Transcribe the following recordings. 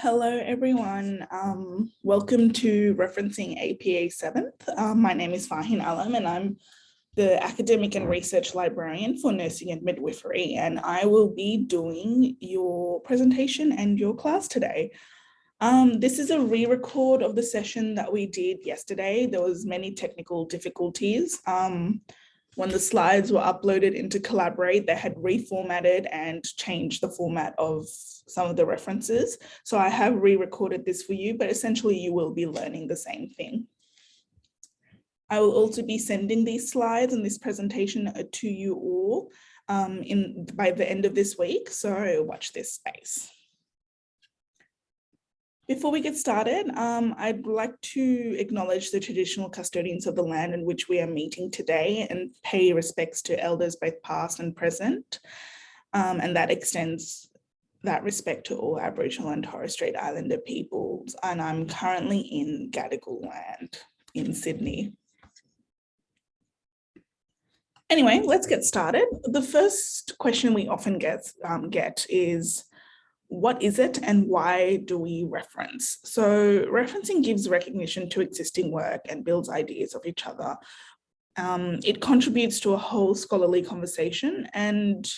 Hello, everyone. Um, welcome to Referencing APA 7th. Um, my name is Fahin Alam and I'm the Academic and Research Librarian for Nursing and Midwifery, and I will be doing your presentation and your class today. Um, this is a re-record of the session that we did yesterday. There was many technical difficulties. Um, when the slides were uploaded into Collaborate, they had reformatted and changed the format of some of the references. So I have re-recorded this for you, but essentially you will be learning the same thing. I will also be sending these slides and this presentation to you all um, in by the end of this week. So watch this space. Before we get started, um, I'd like to acknowledge the traditional custodians of the land in which we are meeting today and pay respects to elders both past and present. Um, and that extends that respect to all Aboriginal and Torres Strait Islander peoples. And I'm currently in Gadigal land in Sydney. Anyway, let's get started. The first question we often get, um, get is, what is it and why do we reference? So referencing gives recognition to existing work and builds ideas of each other. Um, it contributes to a whole scholarly conversation and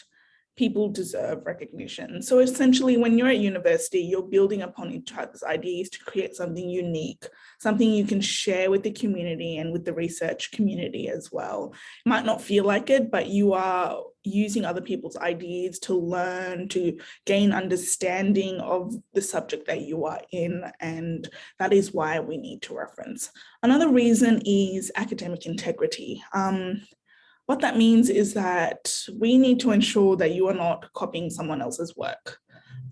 people deserve recognition. So essentially, when you're at university, you're building upon each other's ideas to create something unique, something you can share with the community and with the research community as well. It might not feel like it, but you are using other people's ideas to learn, to gain understanding of the subject that you are in. And that is why we need to reference. Another reason is academic integrity. Um, what that means is that we need to ensure that you are not copying someone else's work.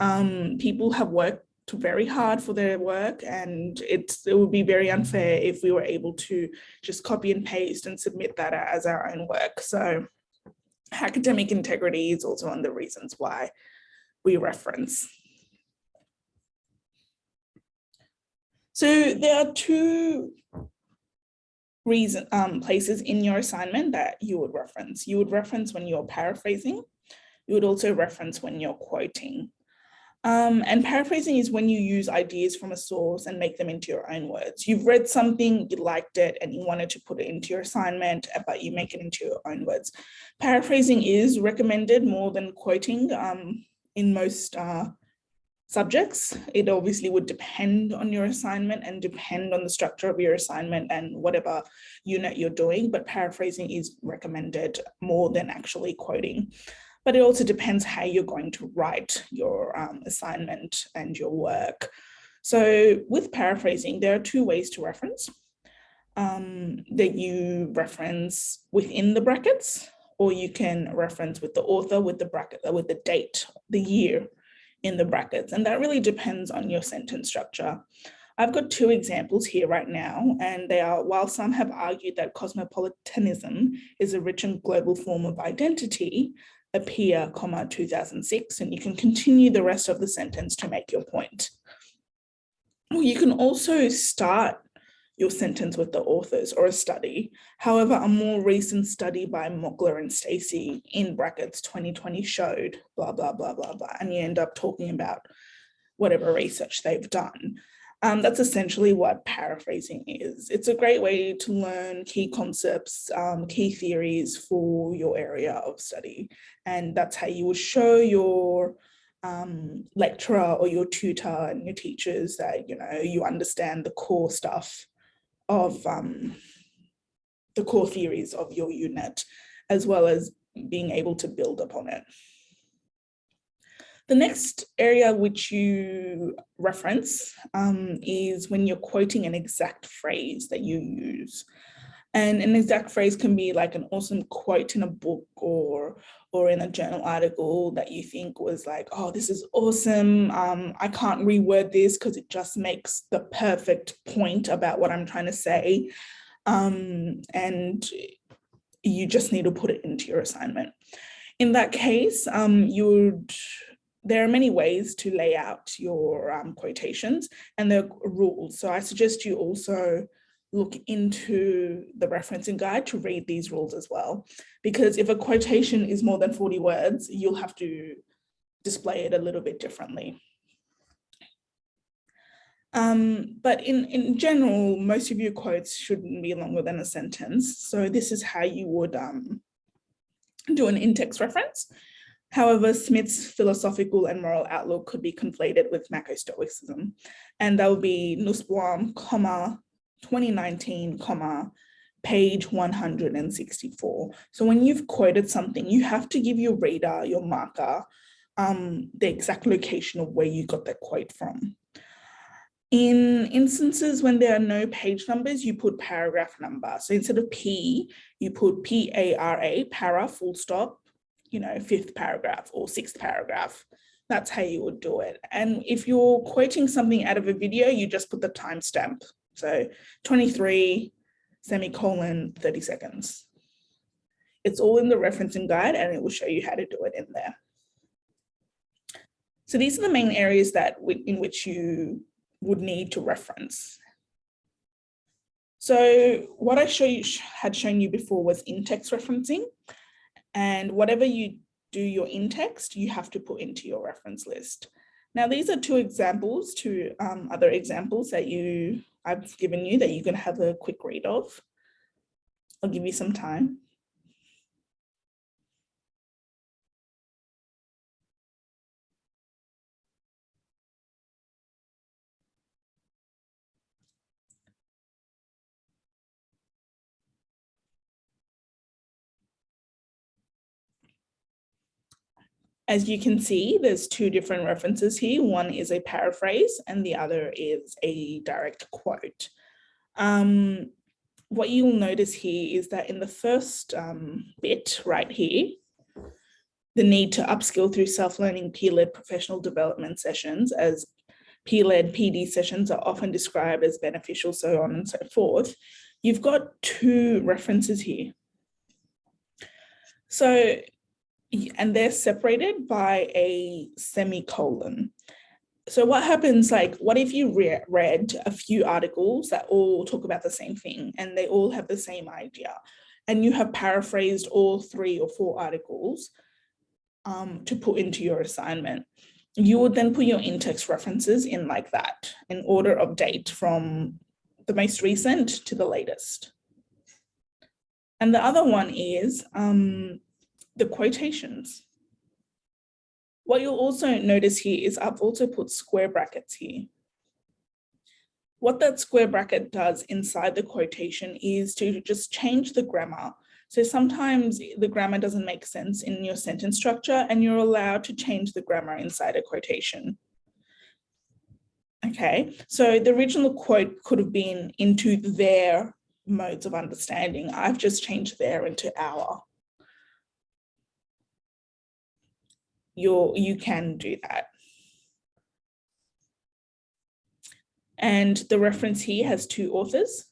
Um, people have worked very hard for their work and it's, it would be very unfair if we were able to just copy and paste and submit that as our own work. So academic integrity is also one of the reasons why we reference. So there are two reason um, places in your assignment that you would reference. You would reference when you're paraphrasing. You would also reference when you're quoting. Um, and paraphrasing is when you use ideas from a source and make them into your own words. You've read something, you liked it, and you wanted to put it into your assignment, but you make it into your own words. Paraphrasing is recommended more than quoting um, in most uh, subjects. It obviously would depend on your assignment and depend on the structure of your assignment and whatever unit you're doing, but paraphrasing is recommended more than actually quoting. But it also depends how you're going to write your um, assignment and your work. So with paraphrasing, there are two ways to reference. Um, that you reference within the brackets, or you can reference with the author, with the bracket, with the date, the year in the brackets. And that really depends on your sentence structure. I've got two examples here right now, and they are, while some have argued that cosmopolitanism is a rich and global form of identity, Appiah, comma, 2006, and you can continue the rest of the sentence to make your point. Well, You can also start your sentence with the authors or a study. However, a more recent study by Mockler and Stacey in brackets 2020 showed blah, blah, blah, blah, blah, and you end up talking about whatever research they've done. Um, that's essentially what paraphrasing is. It's a great way to learn key concepts, um, key theories for your area of study. And that's how you will show your um, lecturer or your tutor and your teachers that, you know, you understand the core stuff of um, the core theories of your unit, as well as being able to build upon it. The next area which you reference um, is when you're quoting an exact phrase that you use. And an exact phrase can be like an awesome quote in a book or or in a journal article that you think was like, oh, this is awesome. Um, I can't reword this because it just makes the perfect point about what I'm trying to say. Um, and you just need to put it into your assignment. In that case, um, you would there are many ways to lay out your um, quotations and the rules. So I suggest you also look into the referencing guide to read these rules as well. Because if a quotation is more than 40 words, you'll have to display it a little bit differently. Um, but in, in general, most of your quotes shouldn't be longer than a sentence. So this is how you would um, do an in-text reference. However, Smith's philosophical and moral outlook could be conflated with Macro-Stoicism. And that would be Nussbaum, comma, 2019, comma, page 164. So when you've quoted something, you have to give your reader, your marker, um, the exact location of where you got that quote from. In instances when there are no page numbers, you put paragraph number. So instead of P, you put P-A-R-A, para, full stop, you know, fifth paragraph or sixth paragraph. That's how you would do it. And if you're quoting something out of a video, you just put the timestamp. So 23 semicolon 30 seconds. It's all in the referencing guide and it will show you how to do it in there. So these are the main areas that in which you would need to reference. So what I show you, had shown you before was in-text referencing. And whatever you do your in-text, you have to put into your reference list. Now, these are two examples, two um, other examples that you I've given you that you can have a quick read of. I'll give you some time. As you can see, there's two different references here. One is a paraphrase and the other is a direct quote. Um, what you'll notice here is that in the first um, bit right here, the need to upskill through self-learning peer-led professional development sessions as peer-led PD sessions are often described as beneficial, so on and so forth. You've got two references here. So and they're separated by a semicolon. So what happens like, what if you re read a few articles that all talk about the same thing and they all have the same idea and you have paraphrased all three or four articles um, to put into your assignment. You would then put your in-text references in like that in order of date from the most recent to the latest. And the other one is um, the quotations. What you'll also notice here is I've also put square brackets here. What that square bracket does inside the quotation is to just change the grammar. So sometimes the grammar doesn't make sense in your sentence structure and you're allowed to change the grammar inside a quotation. Okay, so the original quote could have been into their modes of understanding. I've just changed their into our. You're, you can do that. And the reference here has two authors.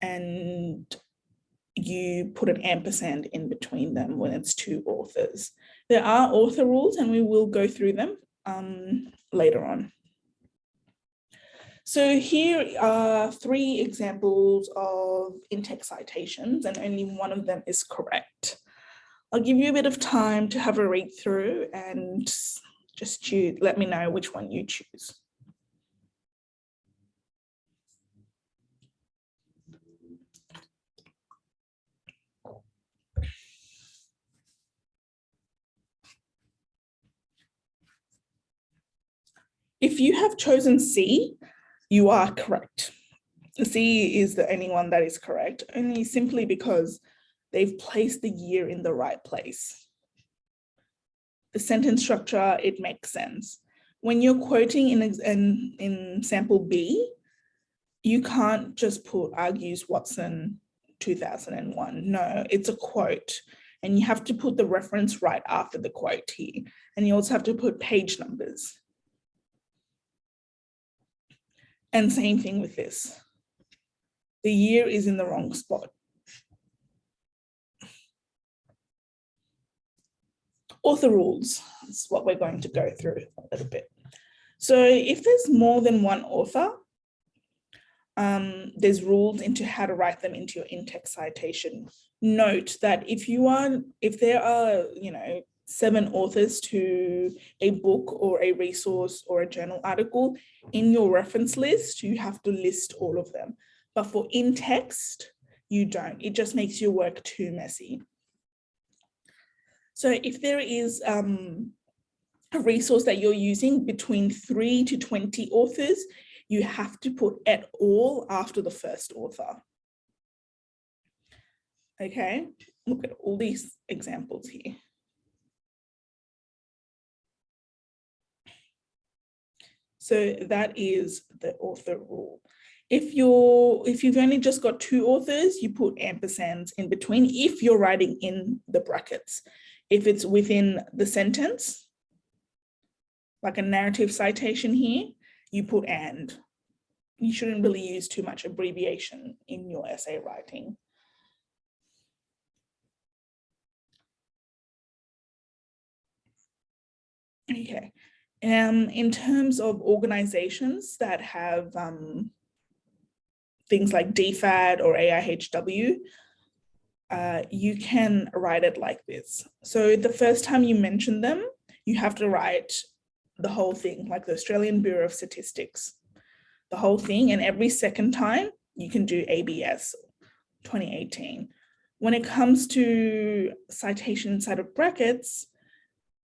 And you put an ampersand in between them when it's two authors. There are author rules and we will go through them um, later on. So here are three examples of in-text citations and only one of them is correct. I'll give you a bit of time to have a read through and just let me know which one you choose. If you have chosen C, you are correct. C is the only one that is correct, only simply because they've placed the year in the right place. The sentence structure, it makes sense. When you're quoting in, in, in sample B, you can't just put argues Watson 2001. No, it's a quote and you have to put the reference right after the quote here. And you also have to put page numbers. And same thing with this. The year is in the wrong spot. Author rules is what we're going to go through a little bit. So if there's more than one author, um, there's rules into how to write them into your in-text citation. Note that if you are, if there are, you know, seven authors to a book or a resource or a journal article, in your reference list, you have to list all of them. But for in text, you don't. It just makes your work too messy. So if there is um, a resource that you're using between three to 20 authors, you have to put et al after the first author. Okay, look at all these examples here. So that is the author rule. If you're if you've only just got two authors, you put ampersands in between if you're writing in the brackets. If it's within the sentence, like a narrative citation here, you put and. You shouldn't really use too much abbreviation in your essay writing. Okay, um, in terms of organizations that have um, things like DFAT or AIHW, uh, you can write it like this. So the first time you mention them, you have to write the whole thing, like the Australian Bureau of Statistics, the whole thing. And every second time you can do ABS 2018. When it comes to citation inside of brackets,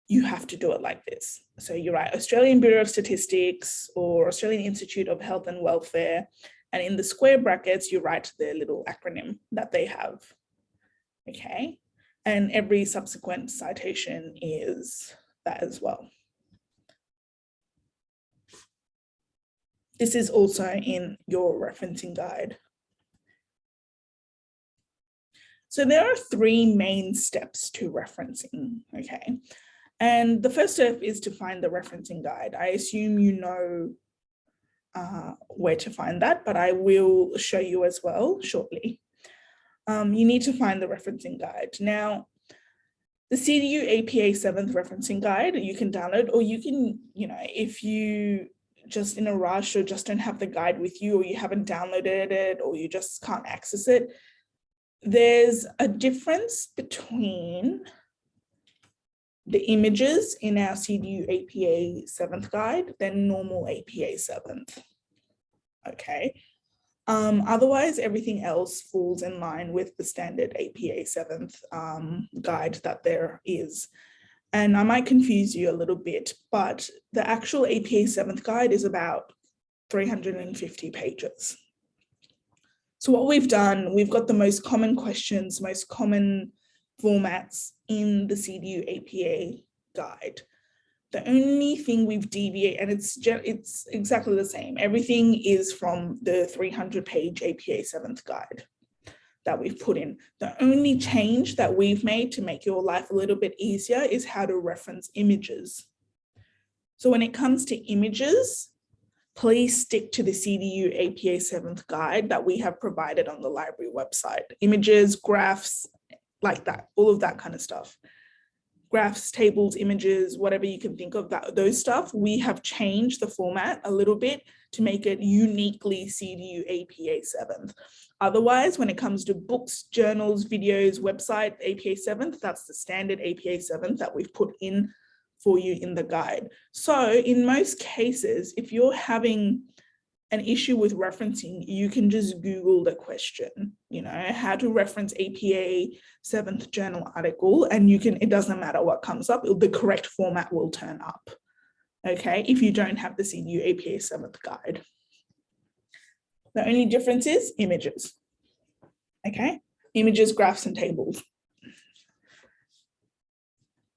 you have to do it like this. So you write Australian Bureau of Statistics or Australian Institute of Health and Welfare. And in the square brackets, you write the little acronym that they have. Okay. And every subsequent citation is that as well. This is also in your referencing guide. So there are three main steps to referencing, okay? And the first step is to find the referencing guide. I assume you know uh, where to find that, but I will show you as well shortly. Um, you need to find the referencing guide. Now, the CDU APA 7th referencing guide you can download, or you can, you know, if you just in a rush or just don't have the guide with you, or you haven't downloaded it, or you just can't access it, there's a difference between the images in our CDU APA 7th guide than normal APA 7th. Okay. Um, otherwise, everything else falls in line with the standard APA 7th um, guide that there is. And I might confuse you a little bit, but the actual APA 7th guide is about 350 pages. So what we've done, we've got the most common questions, most common formats in the CDU APA guide. The only thing we've deviated, and it's it's exactly the same. Everything is from the 300 page APA 7th guide that we've put in. The only change that we've made to make your life a little bit easier is how to reference images. So when it comes to images, please stick to the CDU APA 7th guide that we have provided on the library website. Images, graphs, like that, all of that kind of stuff. Graphs, tables, images, whatever you can think of that those stuff, we have changed the format a little bit to make it uniquely CDU APA 7th. Otherwise, when it comes to books, journals, videos, website, APA 7th, that's the standard APA 7th that we've put in for you in the guide. So in most cases, if you're having an issue with referencing, you can just Google the question, you know, how to reference APA seventh journal article, and you can, it doesn't matter what comes up, the correct format will turn up, okay, if you don't have the CDU APA seventh guide. The only difference is images, okay, images, graphs, and tables.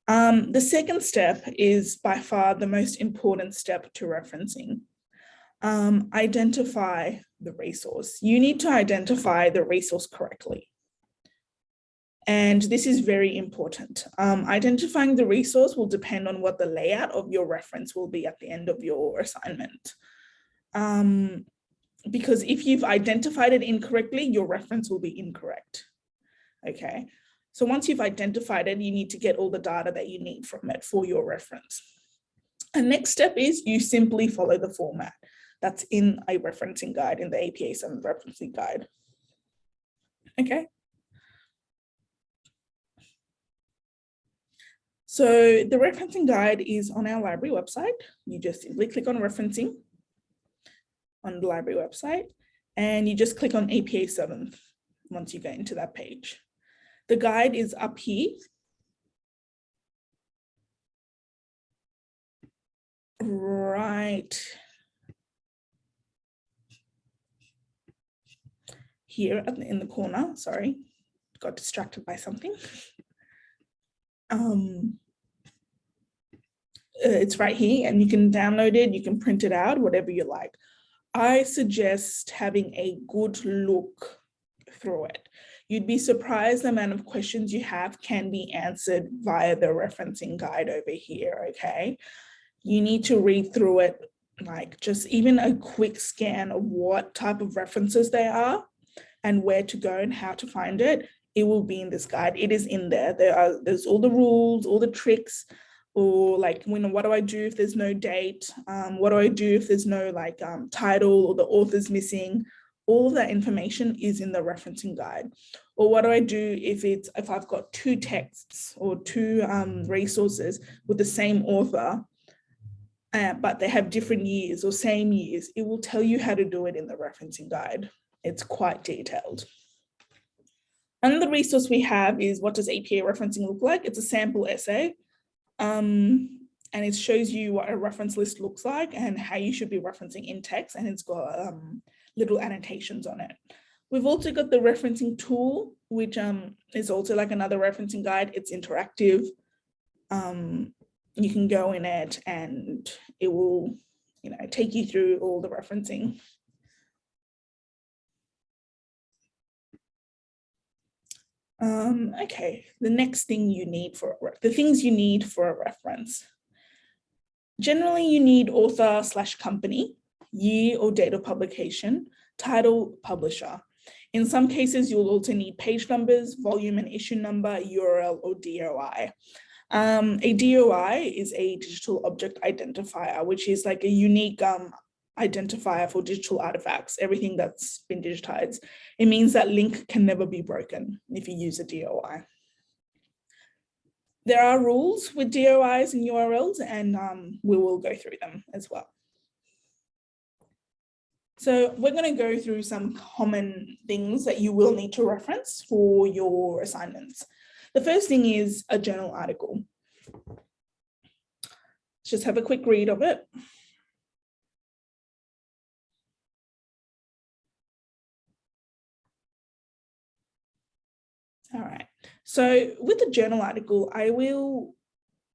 Um, the second step is by far the most important step to referencing um, identify the resource. You need to identify the resource correctly. And this is very important. Um, identifying the resource will depend on what the layout of your reference will be at the end of your assignment. Um, because if you've identified it incorrectly, your reference will be incorrect. Okay, so once you've identified it, you need to get all the data that you need from it for your reference. And next step is you simply follow the format that's in a referencing guide in the APA 7 referencing guide. Okay. So the referencing guide is on our library website. You just simply click on referencing on the library website, and you just click on APA 7th once you get into that page. The guide is up here. Right here in the corner, sorry, got distracted by something. Um, uh, it's right here and you can download it, you can print it out, whatever you like. I suggest having a good look through it. You'd be surprised the amount of questions you have can be answered via the referencing guide over here, okay? You need to read through it, like just even a quick scan of what type of references they are and where to go and how to find it. It will be in this guide. It is in there. There are there's all the rules, all the tricks, or like when what do I do if there's no date? Um, what do I do if there's no like um, title or the author's missing? all that information is in the referencing guide. Or what do I do if it's if I've got two texts or two um, resources with the same author, uh, but they have different years or same years, it will tell you how to do it in the referencing guide. It's quite detailed. Another resource we have is what does APA referencing look like? It's a sample essay. Um, and it shows you what a reference list looks like and how you should be referencing in text and it's got um, little annotations on it. We've also got the referencing tool, which um, is also like another referencing guide. It's interactive. Um, you can go in it and it will you know, take you through all the referencing. Um, okay, the next thing you need for the things you need for a reference. Generally, you need author slash company year or date of publication, title, publisher. In some cases, you'll also need page numbers, volume and issue number, URL, or DOI. Um, a DOI is a digital object identifier, which is like a unique um, identifier for digital artifacts, everything that's been digitized. It means that link can never be broken if you use a DOI. There are rules with DOIs and URLs, and um, we will go through them as well. So we're going to go through some common things that you will need to reference for your assignments. The first thing is a journal article. Let's just have a quick read of it. All right, so with a journal article, I will,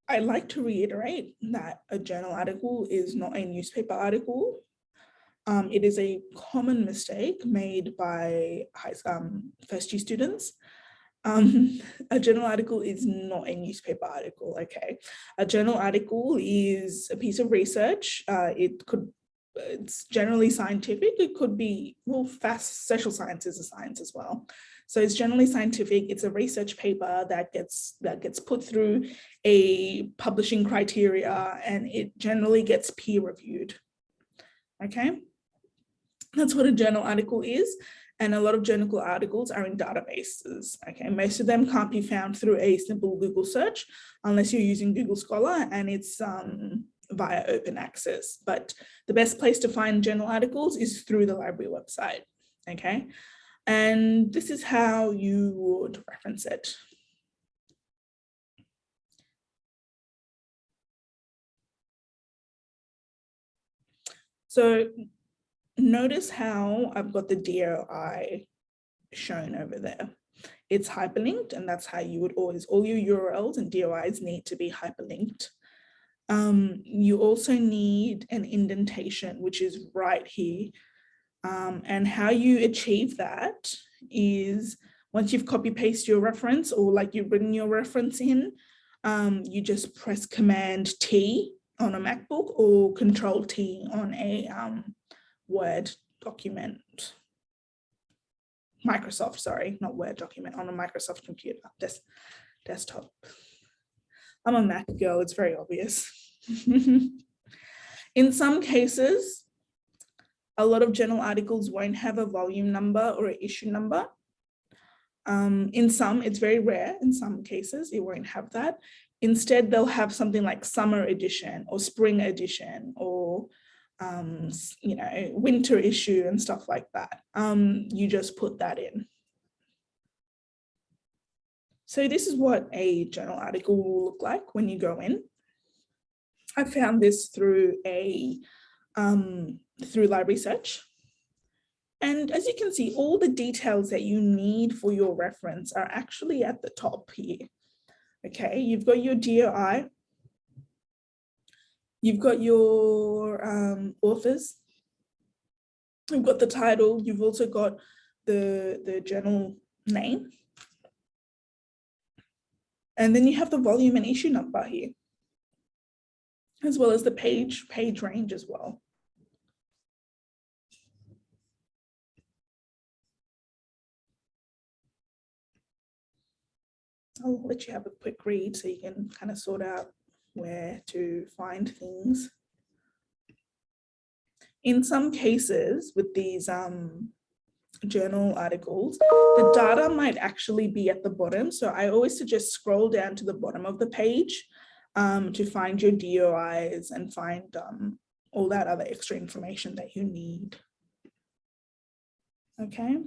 I like to reiterate that a journal article is not a newspaper article um, it is a common mistake made by high, um, first year students. Um, a journal article is not a newspaper article, okay? A journal article is a piece of research. Uh, it could, it's generally scientific. It could be, well, fast social science is a science as well. So it's generally scientific. It's a research paper that gets that gets put through a publishing criteria and it generally gets peer reviewed. Okay. That's what a journal article is. And a lot of journal articles are in databases. Okay, most of them can't be found through a simple Google search unless you're using Google Scholar and it's um, via open access. But the best place to find journal articles is through the library website. Okay, and this is how you would reference it. So notice how I've got the DOI shown over there. It's hyperlinked and that's how you would always, all your URLs and DOIs need to be hyperlinked. Um, you also need an indentation, which is right here. Um, and how you achieve that is once you've copy paste your reference or like you've written your reference in, um, you just press Command T on a MacBook or Control T on a um, Word document. Microsoft, sorry, not Word document, on a Microsoft computer, des desktop. I'm a Mac girl, it's very obvious. In some cases, a lot of journal articles won't have a volume number or an issue number. Um, in some, it's very rare. In some cases, it won't have that. Instead, they'll have something like summer edition or spring edition or um, you know, winter issue and stuff like that. Um, you just put that in. So this is what a journal article will look like when you go in. I found this through a um, through library search. And as you can see, all the details that you need for your reference are actually at the top here. Okay, you've got your DOI, you've got your um, authors, you've got the title, you've also got the, the journal name. And then you have the volume and issue number here, as well as the page, page range as well. I'll let you have a quick read so you can kind of sort out where to find things. In some cases with these um, journal articles, the data might actually be at the bottom. So I always suggest scroll down to the bottom of the page um, to find your DOIs and find um, all that other extra information that you need. Okay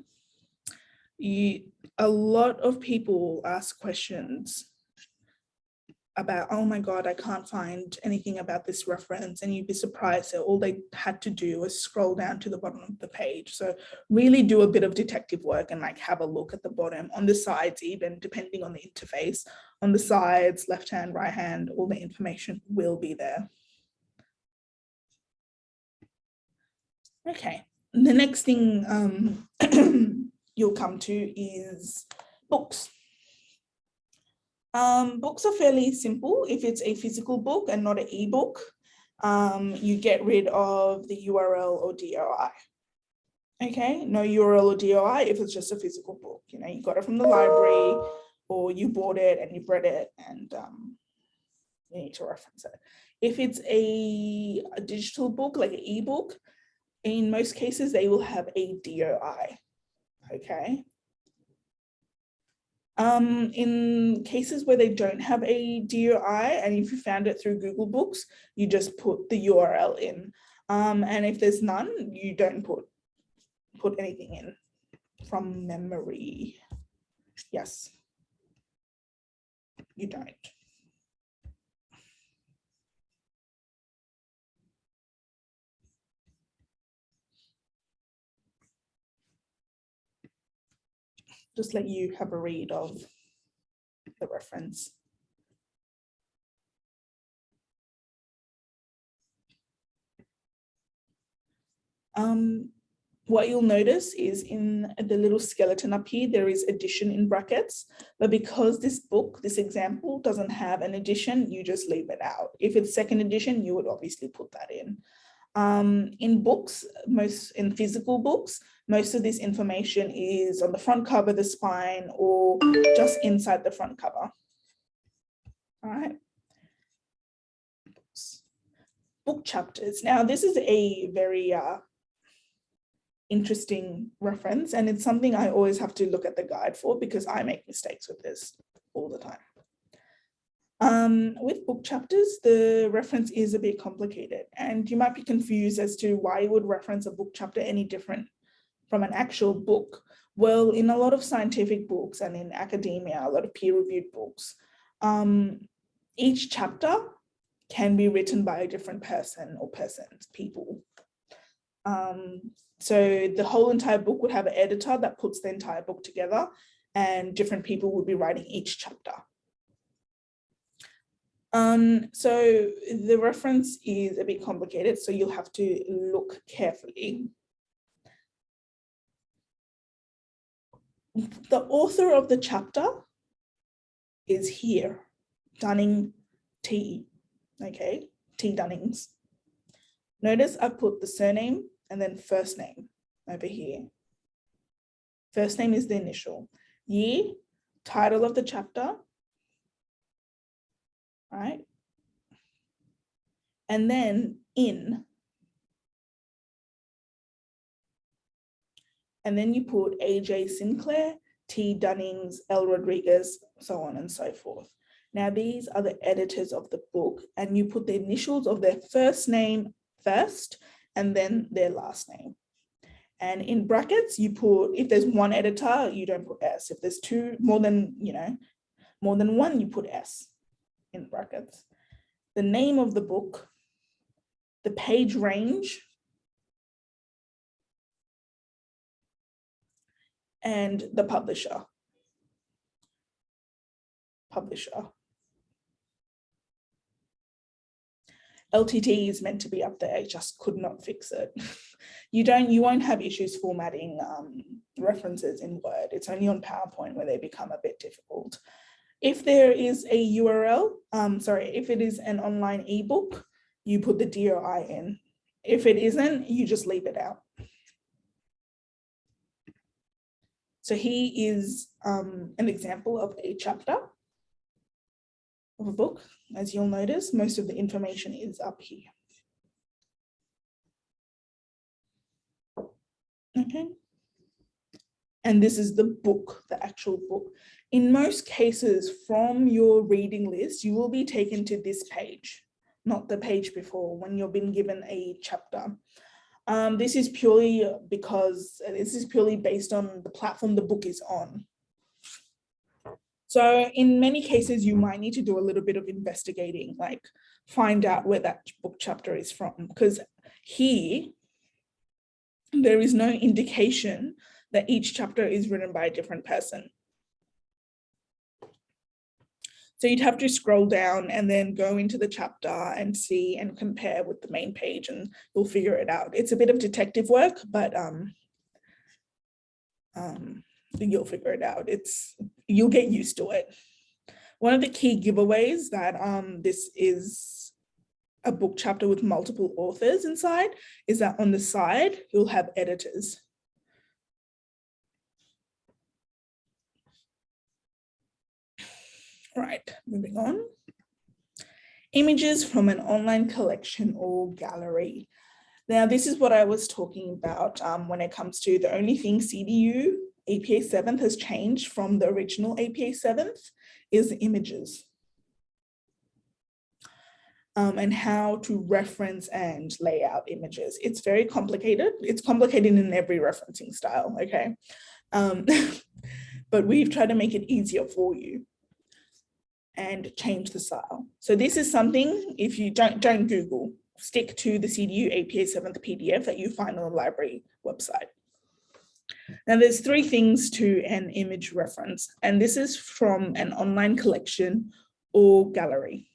you, a lot of people ask questions about, oh my God, I can't find anything about this reference. And you'd be surprised that all they had to do was scroll down to the bottom of the page. So really do a bit of detective work and like have a look at the bottom on the sides, even depending on the interface on the sides, left hand, right hand, all the information will be there. Okay, the next thing um, you'll come to is books. Um, books are fairly simple. If it's a physical book and not an ebook, um, you get rid of the URL or DOI. Okay, no URL or DOI if it's just a physical book. You know, you got it from the library or you bought it and you've read it and um, you need to reference it. If it's a, a digital book, like an ebook, in most cases, they will have a DOI okay? Um, in cases where they don't have a DOI, and if you found it through Google Books, you just put the URL in. Um, and if there's none, you don't put, put anything in from memory. Yes, you don't. Just let you have a read of the reference. Um, what you'll notice is in the little skeleton up here, there is edition in brackets, but because this book, this example doesn't have an edition, you just leave it out. If it's second edition, you would obviously put that in. Um, in books, most in physical books, most of this information is on the front cover, the spine, or just inside the front cover. All right. Book chapters. Now, this is a very uh, interesting reference, and it's something I always have to look at the guide for because I make mistakes with this all the time. Um, with book chapters, the reference is a bit complicated and you might be confused as to why you would reference a book chapter any different from an actual book? Well, in a lot of scientific books and in academia, a lot of peer-reviewed books, um, each chapter can be written by a different person or persons, people. Um, so the whole entire book would have an editor that puts the entire book together and different people would be writing each chapter. Um, so the reference is a bit complicated, so you'll have to look carefully. The author of the chapter is here, Dunning T, okay, T Dunnings. Notice I put the surname and then first name over here. First name is the initial. Year, title of the chapter, right? And then in, and then you put AJ Sinclair T. Dunnings, L. Rodriguez, so on and so forth. Now, these are the editors of the book, and you put the initials of their first name first and then their last name. And in brackets, you put, if there's one editor, you don't put S. If there's two, more than, you know, more than one, you put S in brackets. The name of the book, the page range, and the publisher. Publisher. LTT is meant to be up there, I just could not fix it. you don't, you won't have issues formatting um, references in Word. It's only on PowerPoint where they become a bit difficult. If there is a URL, um, sorry, if it is an online ebook, you put the DOI in. If it isn't, you just leave it out. So he is um, an example of a chapter of a book. As you'll notice, most of the information is up here. Okay. And this is the book, the actual book. In most cases, from your reading list, you will be taken to this page, not the page before when you've been given a chapter. Um, this is purely because this is purely based on the platform the book is on. So in many cases, you might need to do a little bit of investigating, like find out where that book chapter is from, because here, there is no indication that each chapter is written by a different person. So you'd have to scroll down and then go into the chapter and see and compare with the main page and you'll figure it out. It's a bit of detective work, but um, um, you'll figure it out. It's You'll get used to it. One of the key giveaways that um, this is a book chapter with multiple authors inside is that on the side, you'll have editors. Right, moving on. Images from an online collection or gallery. Now, this is what I was talking about um, when it comes to the only thing CDU APA 7th has changed from the original APA 7th is images. Um, and how to reference and lay out images. It's very complicated. It's complicated in every referencing style, okay? Um, but we've tried to make it easier for you and change the style. So this is something, if you don't, don't Google, stick to the CDU APA 7th PDF that you find on the library website. Now there's three things to an image reference, and this is from an online collection or gallery.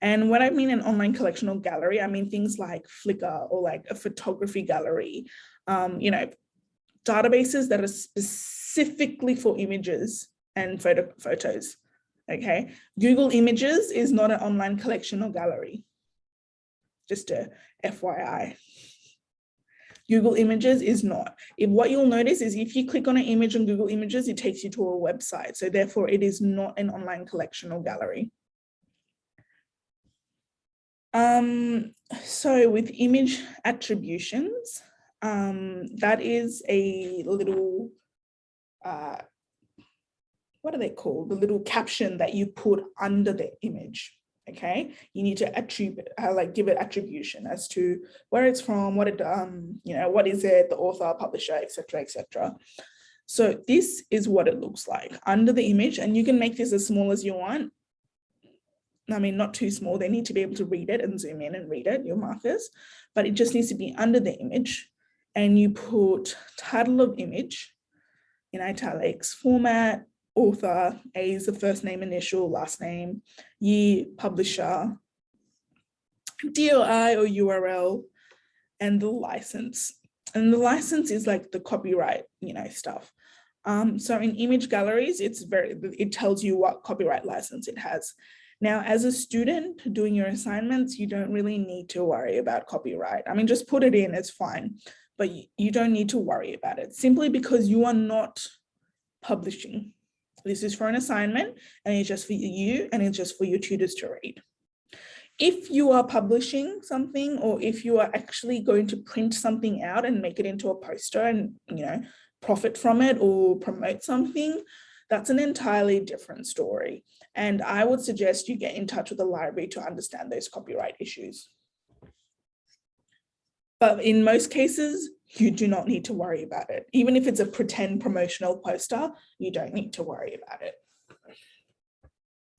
And when I mean an online collection or gallery, I mean things like Flickr or like a photography gallery, um, you know, databases that are specifically for images and photo photos okay? Google Images is not an online collection or gallery, just a FYI. Google Images is not. If what you'll notice is if you click on an image on Google Images, it takes you to a website. So therefore it is not an online collection or gallery. Um, so with image attributions, um, that is a little uh, what are they called? The little caption that you put under the image. Okay, you need to attribute, uh, like give it attribution as to where it's from, what it, um, you know, what is it, the author, publisher, etc., etc. So this is what it looks like under the image, and you can make this as small as you want. I mean, not too small. They need to be able to read it and zoom in and read it, your markers, but it just needs to be under the image. And you put title of image in italics, format, author, A is the first name initial, last name, year, publisher, DOI or URL, and the license. And the license is like the copyright, you know, stuff. Um, so in image galleries, it's very, it tells you what copyright license it has. Now, as a student doing your assignments, you don't really need to worry about copyright. I mean, just put it in, it's fine, but you don't need to worry about it simply because you are not publishing. This is for an assignment and it's just for you and it's just for your tutors to read. If you are publishing something or if you are actually going to print something out and make it into a poster and, you know, profit from it or promote something, that's an entirely different story. And I would suggest you get in touch with the library to understand those copyright issues. But in most cases, you do not need to worry about it. Even if it's a pretend promotional poster, you don't need to worry about it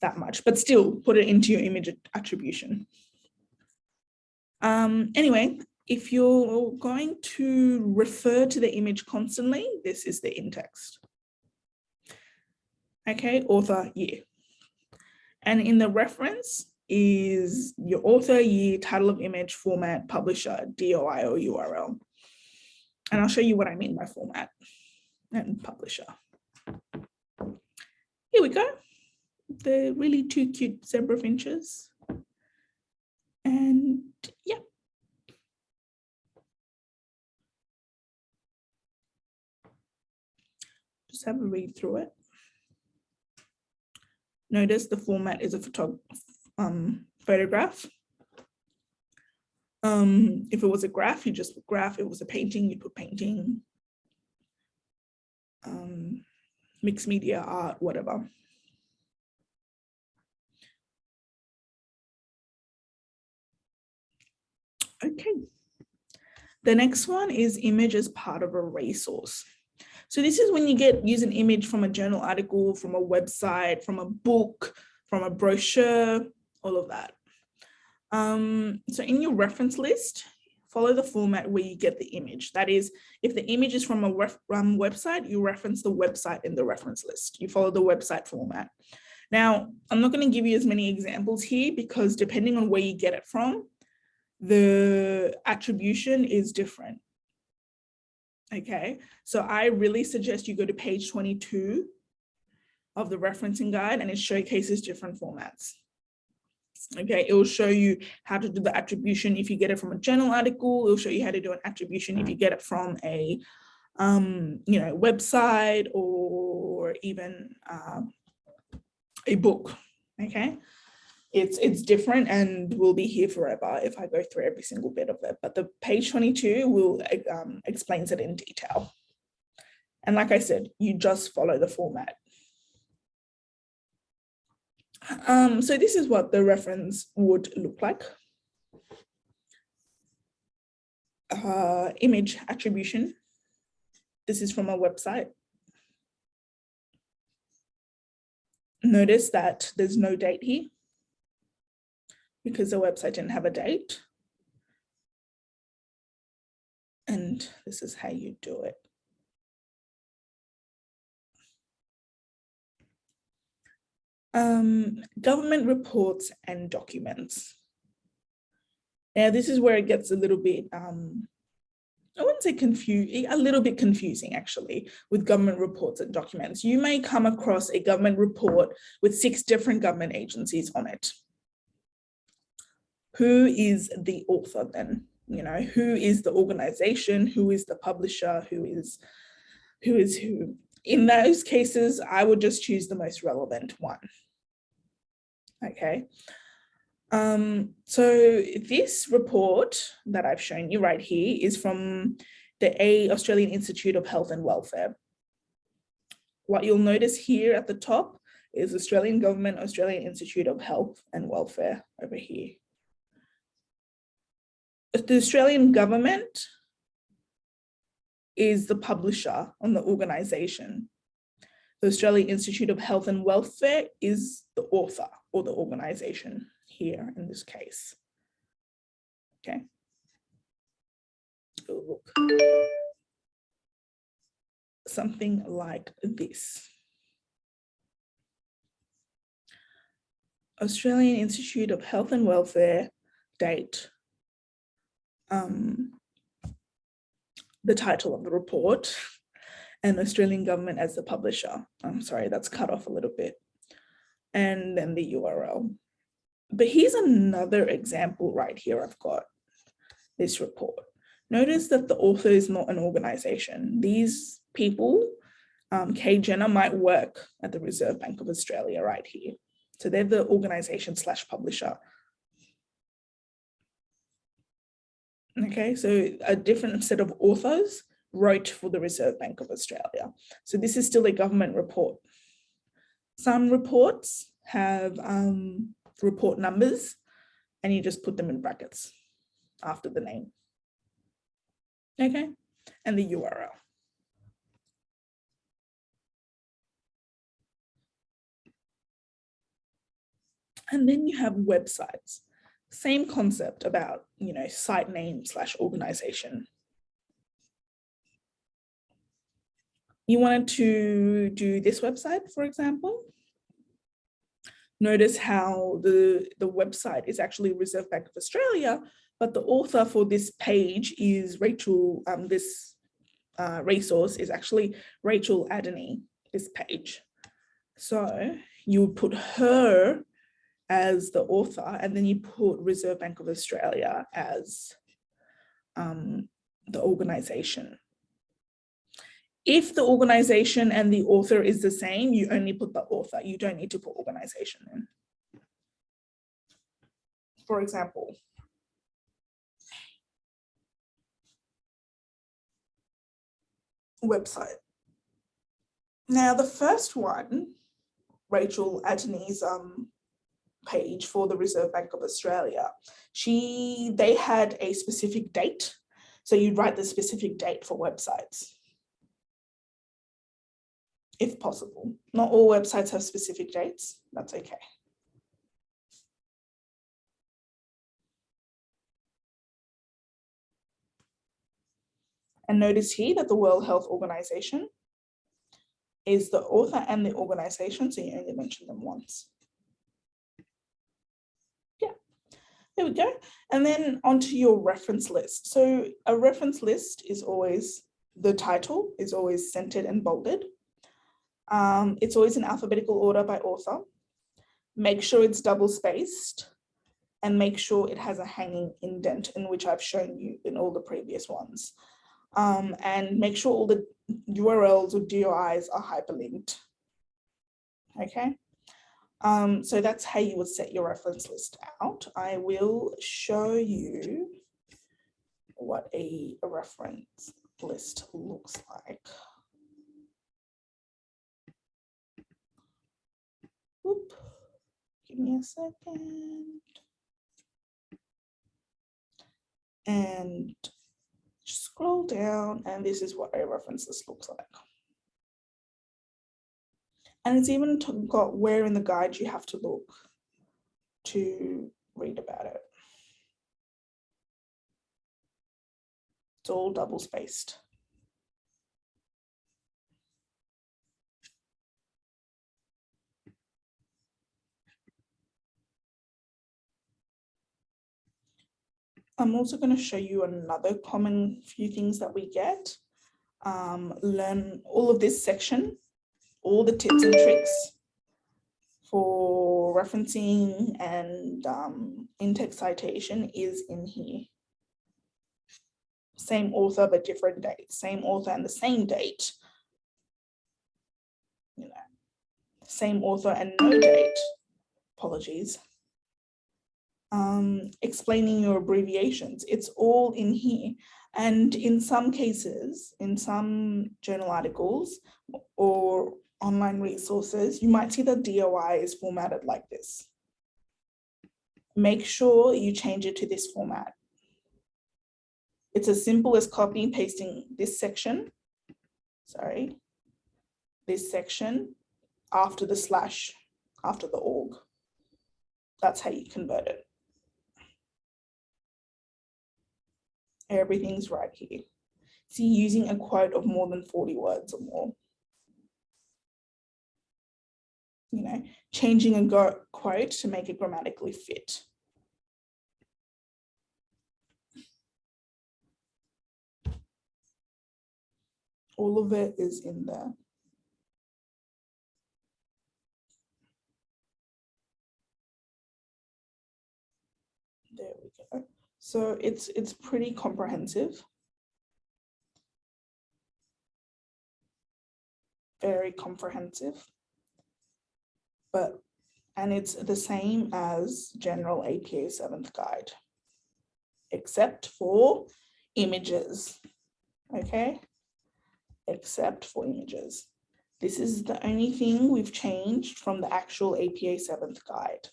that much, but still put it into your image attribution. Um, anyway, if you're going to refer to the image constantly, this is the in-text. Okay, author year. And in the reference is your author, year, title of image, format, publisher, DOI or URL. And I'll show you what I mean by format and publisher. Here we go. The really two cute zebra finches. And yeah. Just have a read through it. Notice the format is a um, photograph. Um, if it was a graph, you just put graph. If it was a painting, you put painting. Um, mixed media art, whatever. Okay. The next one is image as part of a resource. So this is when you get use an image from a journal article, from a website, from a book, from a brochure, all of that. Um, so in your reference list, follow the format where you get the image. That is, if the image is from a website, you reference the website in the reference list. You follow the website format. Now, I'm not going to give you as many examples here because depending on where you get it from, the attribution is different. Okay, so I really suggest you go to page 22 of the referencing guide and it showcases different formats. Okay, it will show you how to do the attribution if you get it from a journal article. It'll show you how to do an attribution if you get it from a, um, you know, website or even uh, a book. Okay, it's it's different and will be here forever if I go through every single bit of it. But the page 22 will um, explains it in detail. And like I said, you just follow the format. Um, so this is what the reference would look like. Uh, image attribution. This is from a website. Notice that there's no date here because the website didn't have a date. And this is how you do it. Um, government reports and documents. Now, this is where it gets a little bit, um, I wouldn't say confusing, a little bit confusing actually with government reports and documents. You may come across a government report with six different government agencies on it who is the author then? You know, who is the organization? Who is the publisher? Who is who is who? In those cases, I would just choose the most relevant one. Okay. Um, so this report that I've shown you right here is from the A Australian Institute of Health and Welfare. What you'll notice here at the top is Australian Government, Australian Institute of Health and Welfare over here the Australian government is the publisher on the organization. The Australian Institute of Health and Welfare is the author or the organization here in this case. Okay. look. Something like this. Australian Institute of Health and Welfare, date um, the title of the report and the Australian government as the publisher. I'm sorry, that's cut off a little bit. And then the URL. But here's another example right here. I've got this report. Notice that the author is not an organization. These people, um, Kay Jenner might work at the Reserve Bank of Australia right here. So they're the organization slash publisher. Okay, so a different set of authors wrote for the Reserve Bank of Australia. So this is still a government report. Some reports have um, report numbers and you just put them in brackets after the name. Okay, and the URL. And then you have websites. Same concept about, you know, site name slash organization. You wanted to do this website, for example. Notice how the, the website is actually Reserve Bank of Australia, but the author for this page is Rachel, um, this uh, resource is actually Rachel Adeney, this page. So you would put her as the author, and then you put Reserve Bank of Australia as um, the organization. If the organization and the author is the same, you only put the author. You don't need to put organization in. For example, website. Now, the first one, Rachel Adeney's um, page for the Reserve Bank of Australia, she they had a specific date. So you'd write the specific date for websites. If possible. Not all websites have specific dates, that's okay. And notice here that the World Health Organization is the author and the organization, so you only mention them once. There we go. And then onto your reference list. So a reference list is always, the title is always centered and bolded. Um, it's always in alphabetical order by author. Make sure it's double spaced and make sure it has a hanging indent in which I've shown you in all the previous ones. Um, and make sure all the URLs or DOIs are hyperlinked. Okay. Um, so that's how you would set your reference list out. I will show you what a, reference list looks like. Oop. Give me a second. And scroll down and this is what a reference list looks like. And it's even got where in the guide you have to look to read about it. It's all double spaced. I'm also going to show you another common few things that we get. Um, learn all of this section all the tips and tricks for referencing and um, in-text citation is in here. Same author, but different date, same author and the same date. You know, same author and no date, apologies. Um, explaining your abbreviations, it's all in here. And in some cases, in some journal articles or online resources, you might see the DOI is formatted like this. Make sure you change it to this format. It's as simple as copying pasting this section, sorry, this section after the slash, after the org. That's how you convert it. Everything's right here. See, using a quote of more than 40 words or more you know, changing a quote to make it grammatically fit. All of it is in there. There we go. So it's it's pretty comprehensive. Very comprehensive but and it's the same as general APA seventh guide, except for images, okay? except for images. This is the only thing we've changed from the actual APA 7th guide.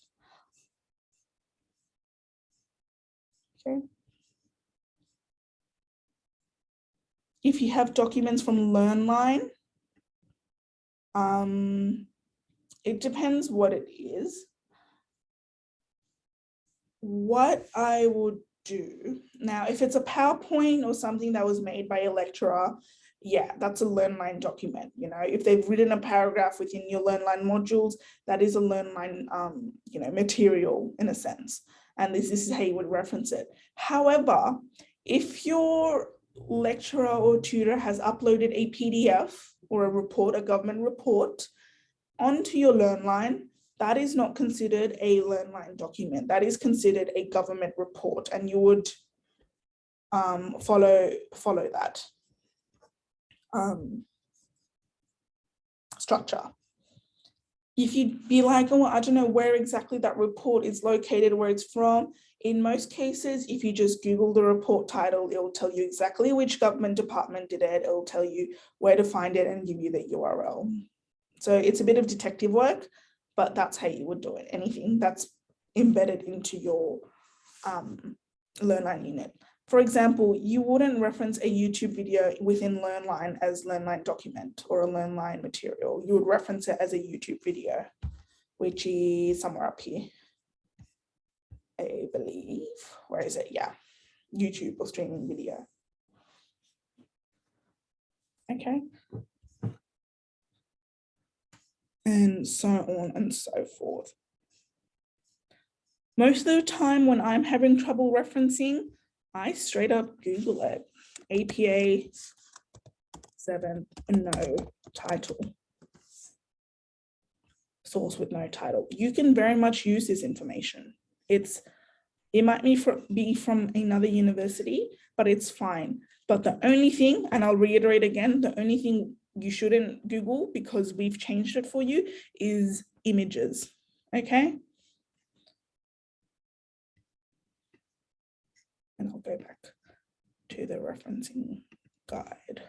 Okay. If you have documents from LearnLine, um, it depends what it is. What I would do now, if it's a PowerPoint or something that was made by a lecturer, yeah, that's a LearnLine document. You know, if they've written a paragraph within your LearnLine modules, that is a LearnLine, um, you know, material in a sense. And this, this is how you would reference it. However, if your lecturer or tutor has uploaded a PDF or a report, a government report, onto your learn line, that is not considered a learn line document. That is considered a government report, and you would um, follow follow that um, structure. If you'd be like, oh, I don't know where exactly that report is located, where it's from, in most cases, if you just Google the report title, it will tell you exactly which government department did it. It will tell you where to find it and give you the URL. So it's a bit of detective work, but that's how you would do it. Anything that's embedded into your um, LearnLine unit. For example, you wouldn't reference a YouTube video within LearnLine as LearnLine document or a LearnLine material. You would reference it as a YouTube video, which is somewhere up here. I believe, where is it? Yeah, YouTube or streaming video. Okay. And so on and so forth. Most of the time when I'm having trouble referencing, I straight up Google it. APA 7 no title. Source with no title. You can very much use this information. It's it might be from, be from another university, but it's fine. But the only thing, and I'll reiterate again, the only thing you shouldn't Google because we've changed it for you is images, okay? And I'll go back to the referencing guide.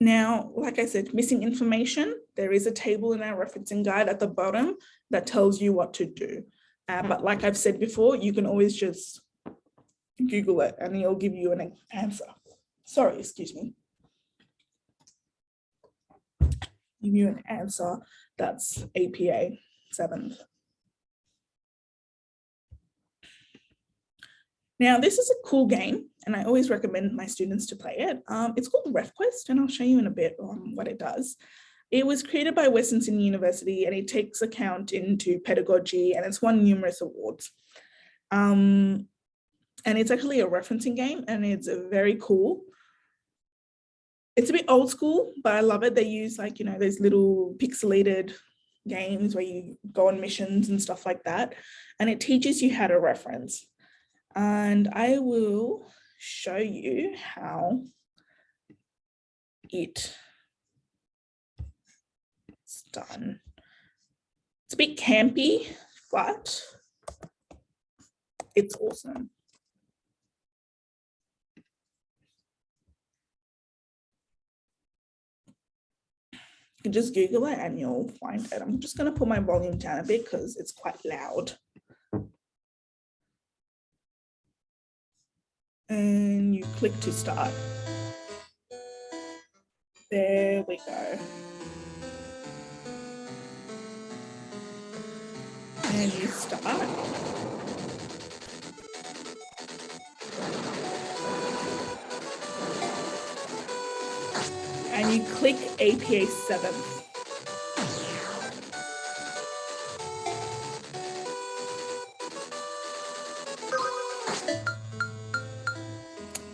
Now, like I said, missing information, there is a table in our referencing guide at the bottom that tells you what to do. Uh, but like I've said before, you can always just Google it and it'll give you an answer. Sorry, excuse me. Give you an answer that's APA 7th. Now, this is a cool game, and I always recommend my students to play it. Um, it's called RefQuest, and I'll show you in a bit um, what it does. It was created by Western Sydney University, and it takes account into pedagogy, and it's won numerous awards. Um, and it's actually a referencing game, and it's very cool. It's a bit old school, but I love it. They use like, you know, those little pixelated games where you go on missions and stuff like that. And it teaches you how to reference. And I will show you how it done. It's a bit campy, but it's awesome. You can just Google it and you'll find it. I'm just going to put my volume down a bit because it's quite loud. and you click to start. There we go. And you start. And you click APA 7.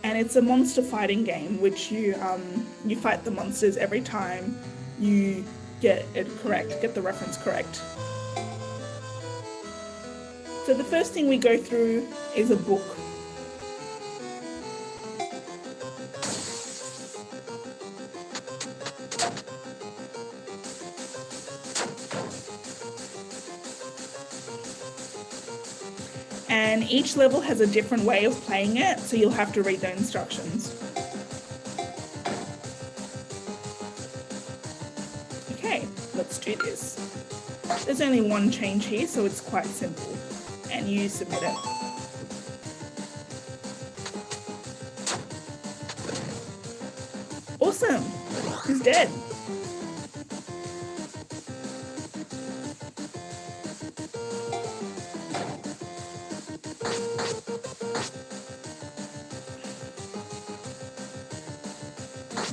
And it's a monster fighting game, which you um, you fight the monsters every time you get it correct, get the reference correct. So the first thing we go through is a book. And each level has a different way of playing it, so you'll have to read the instructions. Okay, let's do this. There's only one change here, so it's quite simple. And you submit it. Awesome, he's dead.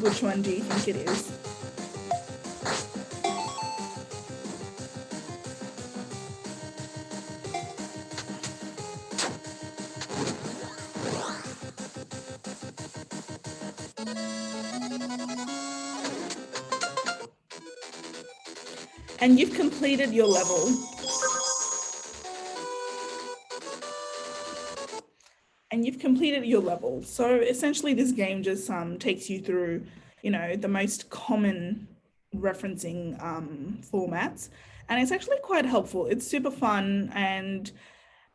Which one do you think it is? And you've completed your level. and you've completed your level. So essentially this game just um, takes you through, you know, the most common referencing um, formats. And it's actually quite helpful. It's super fun and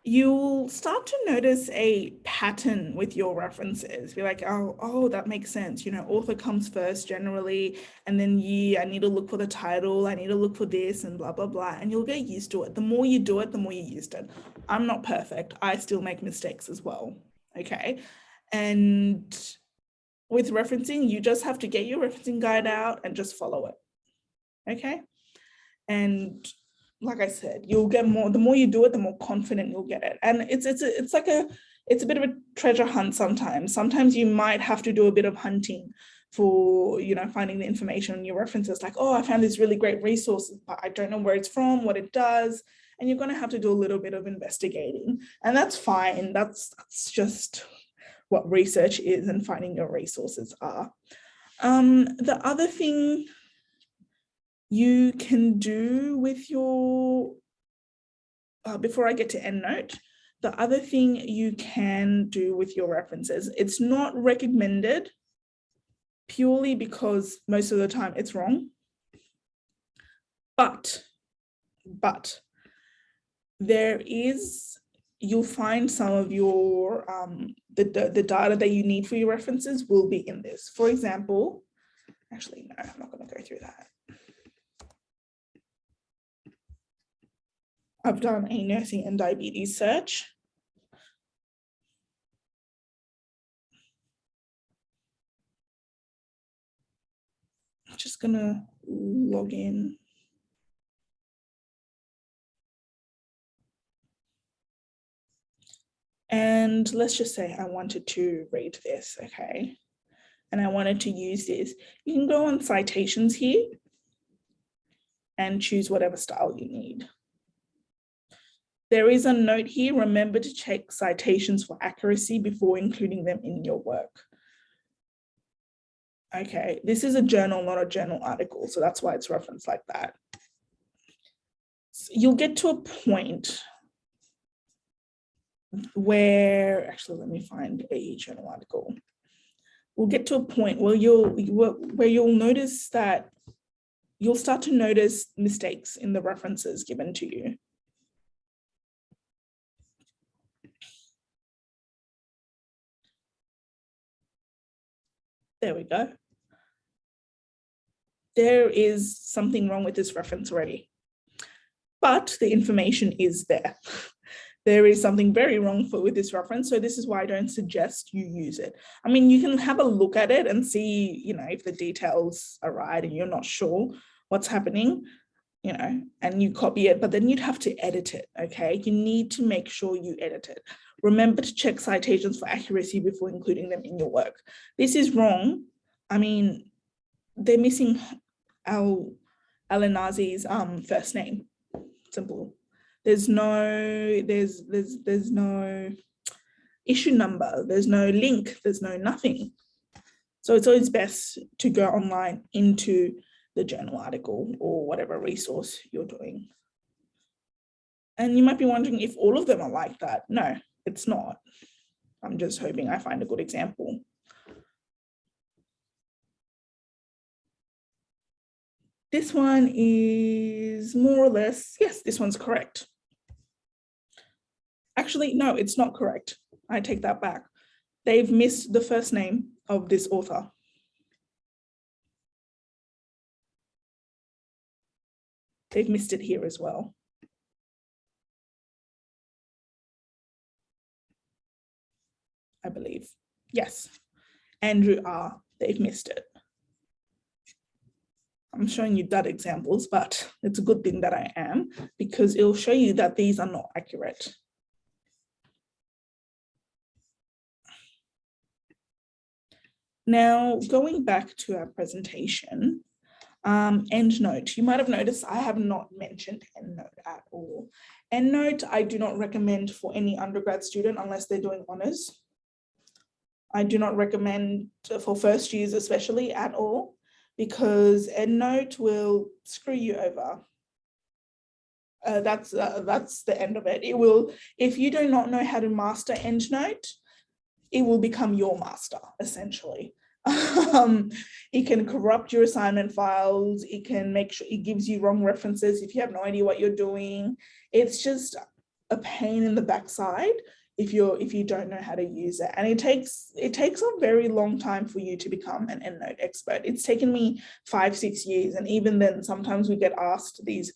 you'll start to notice a pattern with your references. Be like, oh, oh, that makes sense. You know, author comes first generally, and then yeah, I need to look for the title. I need to look for this and blah, blah, blah. And you'll get used to it. The more you do it, the more you used it. I'm not perfect. I still make mistakes as well. Okay. And with referencing, you just have to get your referencing guide out and just follow it. Okay. And like I said, you'll get more, the more you do it, the more confident you'll get it. And it's, it's, a, it's like a, it's a bit of a treasure hunt sometimes. Sometimes you might have to do a bit of hunting for, you know, finding the information on your references like, oh, I found this really great resource, but I don't know where it's from, what it does. And you're going to have to do a little bit of investigating and that's fine. That's, that's just what research is and finding your resources are. Um, the other thing you can do with your, uh, before I get to EndNote, the other thing you can do with your references, it's not recommended purely because most of the time it's wrong. But, but there is, you'll find some of your, um, the, the, the data that you need for your references will be in this. For example, actually, no, I'm not gonna go through that. I've done a nursing and diabetes search. I'm just gonna log in. And let's just say I wanted to read this, okay? And I wanted to use this. You can go on citations here and choose whatever style you need. There is a note here, remember to check citations for accuracy before including them in your work. Okay, this is a journal, not a journal article, so that's why it's referenced like that. So you'll get to a point where, actually, let me find a journal article. We'll get to a point where you'll, where you'll notice that you'll start to notice mistakes in the references given to you. There we go. There is something wrong with this reference already, but the information is there. There is something very wrong for, with this reference. So this is why I don't suggest you use it. I mean, you can have a look at it and see, you know, if the details are right and you're not sure what's happening, you know, and you copy it, but then you'd have to edit it, okay? You need to make sure you edit it. Remember to check citations for accuracy before including them in your work. This is wrong. I mean, they're missing Al Alinazi's um, first name. Simple. There's no, there's, there's, there's no issue number. There's no link. There's no nothing. So it's always best to go online into the journal article or whatever resource you're doing. And you might be wondering if all of them are like that. No, it's not. I'm just hoping I find a good example. This one is more or less, yes, this one's correct. Actually, no, it's not correct. I take that back. They've missed the first name of this author. They've missed it here as well. I believe. Yes, Andrew R. They've missed it. I'm showing you that examples, but it's a good thing that I am because it'll show you that these are not accurate. Now, going back to our presentation, um, EndNote, you might have noticed I have not mentioned EndNote at all. EndNote, I do not recommend for any undergrad student unless they're doing honors. I do not recommend for first years especially at all because EndNote will screw you over. Uh, that's uh, that's the end of it. It will, if you do not know how to master EndNote, it will become your master essentially. um, it can corrupt your assignment files. It can make sure it gives you wrong references if you have no idea what you're doing. It's just a pain in the backside if you're if you don't know how to use it. And it takes it takes a very long time for you to become an endnote expert. It's taken me five six years. And even then sometimes we get asked these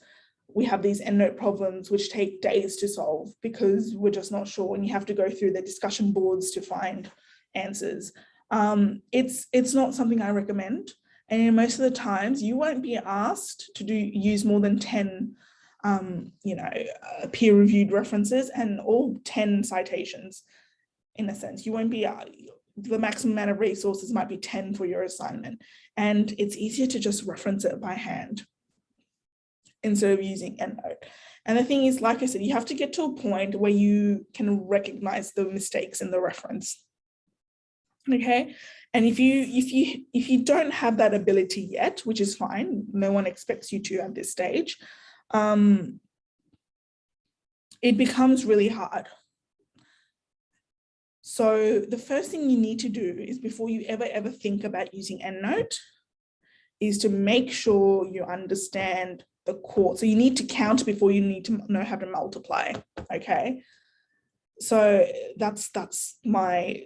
we have these endnote problems which take days to solve because we're just not sure. And you have to go through the discussion boards to find answers um, it's it's not something i recommend and most of the times you won't be asked to do use more than 10 um, you know, uh, peer-reviewed references and all 10 citations in a sense. You won't be, uh, the maximum amount of resources might be 10 for your assignment. And it's easier to just reference it by hand instead of using EndNote. And the thing is, like I said, you have to get to a point where you can recognize the mistakes in the reference. Okay, and if you if you if you don't have that ability yet, which is fine, no one expects you to at this stage, um, it becomes really hard. So the first thing you need to do is before you ever, ever think about using EndNote is to make sure you understand the core. So you need to count before you need to know how to multiply, okay? So that's that's my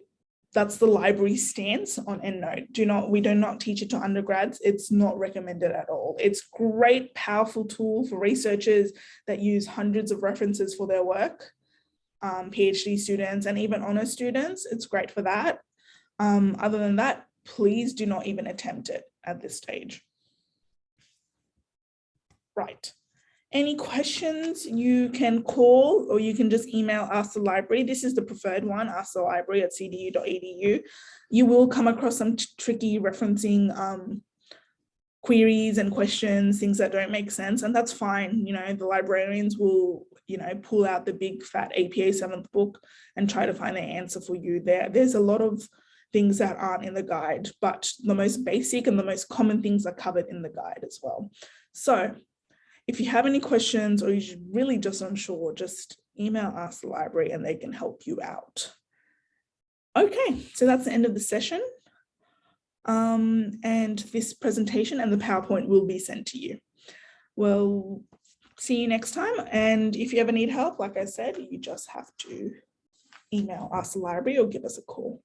that's the library stance on EndNote. Do not, we do not teach it to undergrads. It's not recommended at all. It's great, powerful tool for researchers that use hundreds of references for their work, um, PhD students and even honor students. It's great for that. Um, other than that, please do not even attempt it at this stage. Right. Any questions you can call or you can just email Ask the Library. This is the preferred one, Ask the Library at cdu.edu. You will come across some tricky referencing um, queries and questions, things that don't make sense, and that's fine. You know, the librarians will, you know, pull out the big fat APA seventh book and try to find the answer for you there. There's a lot of things that aren't in the guide, but the most basic and the most common things are covered in the guide as well. So if you have any questions or you're really just unsure, just email Ask the Library and they can help you out. Okay, so that's the end of the session. Um, and this presentation and the PowerPoint will be sent to you. We'll see you next time. And if you ever need help, like I said, you just have to email Ask the Library or give us a call.